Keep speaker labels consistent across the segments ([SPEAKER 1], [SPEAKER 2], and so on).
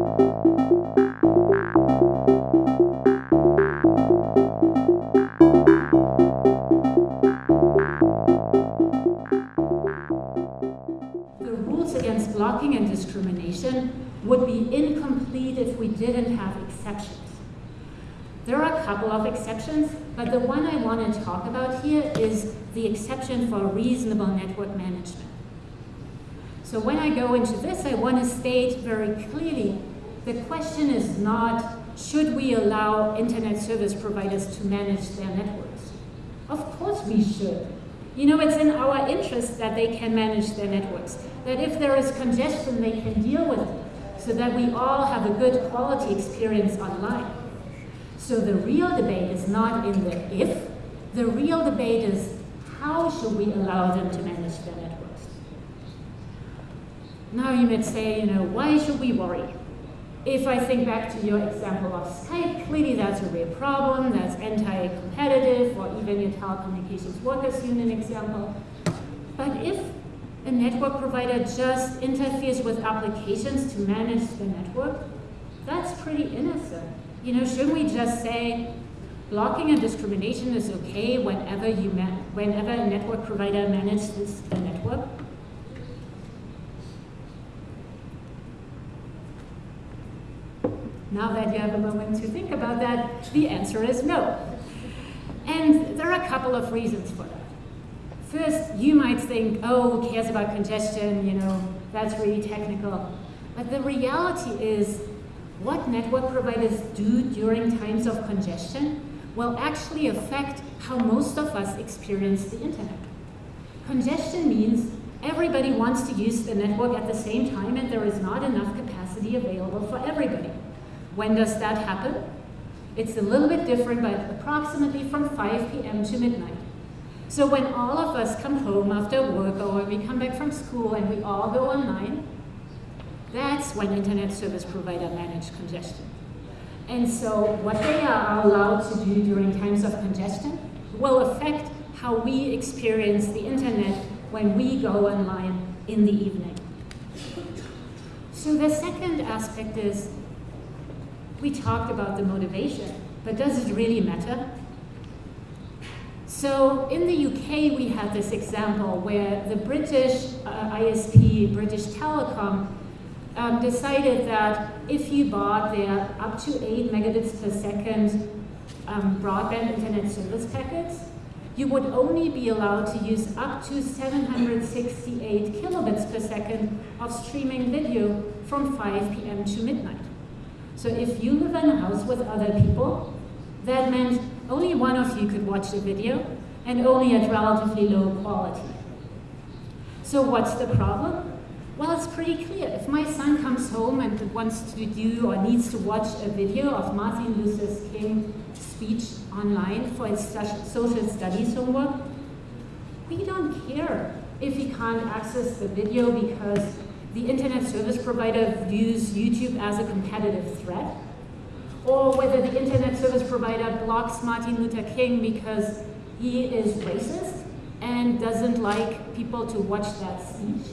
[SPEAKER 1] The rules against blocking and discrimination would be incomplete if we didn't have exceptions. There are a couple of exceptions, but the one I want to talk about here is the exception for reasonable network management. So when I go into this, I want to state very clearly, the question is not, should we allow internet service providers to manage their networks? Of course we should. You know, it's in our interest that they can manage their networks, that if there is congestion, they can deal with it, so that we all have a good quality experience online. So the real debate is not in the if, the real debate is how should we allow them to manage their networks? Now you might say, you know, why should we worry? If I think back to your example of Skype, clearly that's a real problem, that's anti-competitive, or even your telecommunications workers union example. But if a network provider just interferes with applications to manage the network, that's pretty innocent. You know, shouldn't we just say blocking and discrimination is okay whenever you whenever a network provider manages the network? Now that you have a moment to think about that, the answer is no. And there are a couple of reasons for that. First, you might think, oh, who cares about congestion, you know, that's really technical. But the reality is, what network providers do during times of congestion will actually affect how most of us experience the internet. Congestion means everybody wants to use the network at the same time and there is not enough capacity available for everybody. When does that happen? It's a little bit different, but approximately from 5 p.m. to midnight. So when all of us come home after work or when we come back from school and we all go online, that's when internet service provider manage congestion. And so what they are allowed to do during times of congestion will affect how we experience the internet when we go online in the evening. So the second aspect is we talked about the motivation, but does it really matter? So in the UK, we had this example where the British uh, ISP, British Telecom, um, decided that if you bought their up to 8 megabits per second um, broadband internet service packets, you would only be allowed to use up to 768 kilobits per second of streaming video from 5 p.m. to midnight. So if you live in a house with other people, that meant only one of you could watch the video and only at relatively low quality. So what's the problem? Well, it's pretty clear. If my son comes home and wants to do or needs to watch a video of Martin Luther King's speech online for his social studies homework, we don't care if he can't access the video because the internet service provider views YouTube as a competitive threat, or whether the internet service provider blocks Martin Luther King because he is racist and doesn't like people to watch that speech,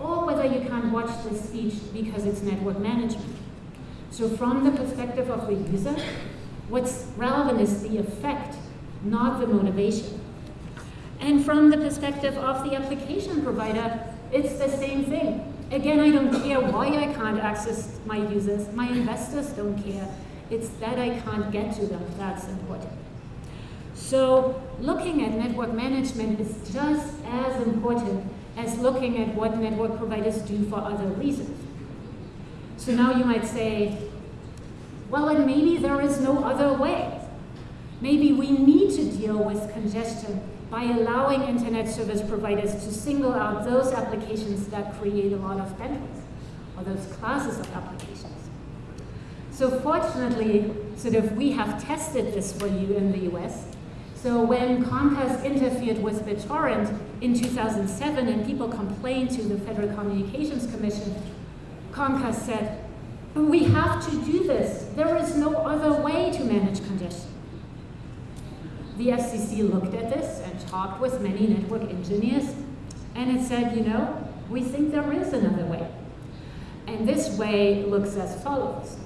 [SPEAKER 1] or whether you can't watch the speech because it's network management. So from the perspective of the user, what's relevant is the effect, not the motivation. And from the perspective of the application provider, it's the same thing. Again, I don't care why I can't access my users. My investors don't care. It's that I can't get to them that's important. So looking at network management is just as important as looking at what network providers do for other reasons. So now you might say, well, and maybe there is no other way. Maybe we need to deal with congestion by allowing internet service providers to single out those applications that create a lot of bandwidth, or those classes of applications. So fortunately, sort of we have tested this for you in the US. So when Comcast interfered with BitTorrent in 2007 and people complained to the Federal Communications Commission, Comcast said, we have to do this. There is no other way to manage congestion. The FCC looked at this and talked with many network engineers, and it said, you know, we think there is another way. And this way looks as follows.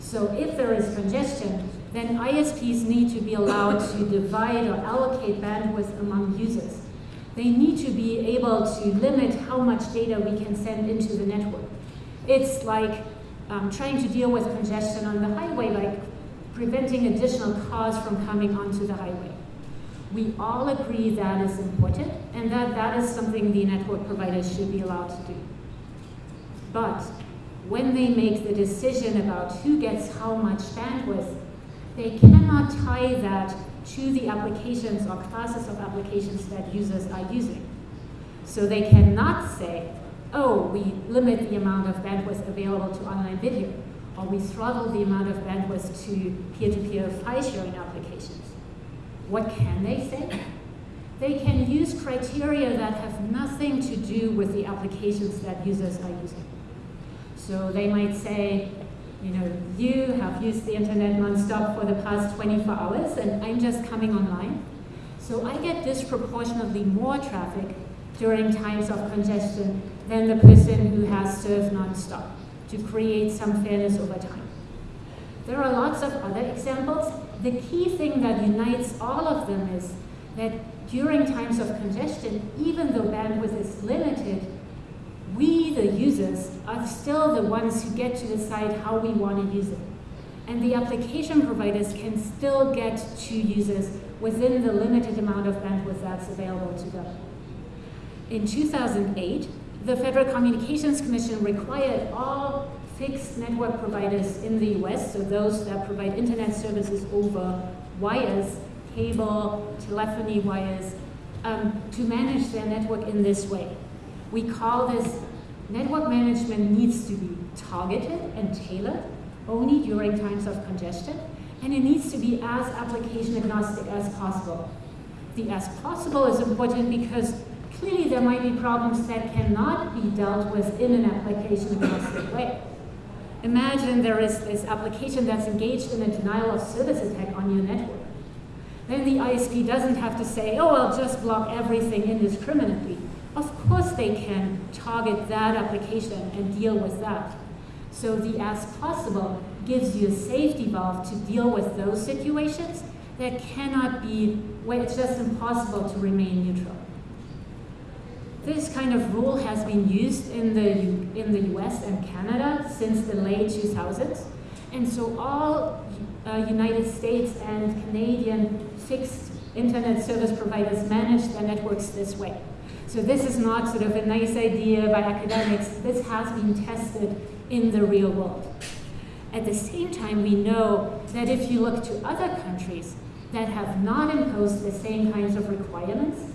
[SPEAKER 1] So if there is congestion, then ISPs need to be allowed to divide or allocate bandwidth among users. They need to be able to limit how much data we can send into the network. It's like um, trying to deal with congestion on the highway, like preventing additional cars from coming onto the highway. We all agree that is important and that that is something the network providers should be allowed to do. But when they make the decision about who gets how much bandwidth, they cannot tie that to the applications or classes of applications that users are using. So they cannot say, oh, we limit the amount of bandwidth available to online video, or we throttle the amount of bandwidth to peer-to-peer -peer file sharing applications. What can they say? They can use criteria that have nothing to do with the applications that users are using. So they might say, you know, you have used the internet nonstop for the past 24 hours and I'm just coming online. So I get disproportionately more traffic during times of congestion than the person who to create some fairness over time. There are lots of other examples. The key thing that unites all of them is that during times of congestion, even though bandwidth is limited, we, the users, are still the ones who get to decide how we want to use it. And the application providers can still get to users within the limited amount of bandwidth that's available to them. In 2008, the Federal Communications Commission required all fixed network providers in the US, so those that provide internet services over wires, cable, telephony wires, um, to manage their network in this way. We call this network management needs to be targeted and tailored only during times of congestion, and it needs to be as application agnostic as possible. The as possible is important because clearly there might be problems that cannot be dealt with in an application agnostic way. Imagine there is this application that's engaged in a denial of service attack on your network. Then the ISP doesn't have to say, oh, I'll just block everything indiscriminately. Of course they can target that application and deal with that. So the as possible gives you a safety valve to deal with those situations that cannot be, where it's just impossible to remain neutral. This kind of rule has been used in the, in the US and Canada since the late 2000s. And so all uh, United States and Canadian fixed internet service providers manage their networks this way. So this is not sort of a nice idea by academics. This has been tested in the real world. At the same time, we know that if you look to other countries that have not imposed the same kinds of requirements,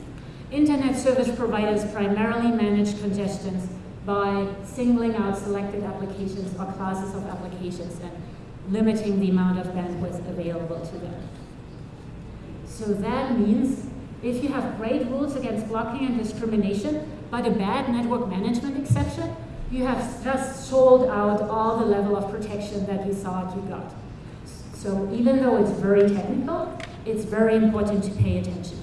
[SPEAKER 1] internet service providers primarily manage congestions by singling out selected applications or classes of applications and limiting the amount of bandwidth available to them. So that means if you have great rules against blocking and discrimination, but a bad network management exception, you have just sold out all the level of protection that you thought you got. So even though it's very technical, it's very important to pay attention.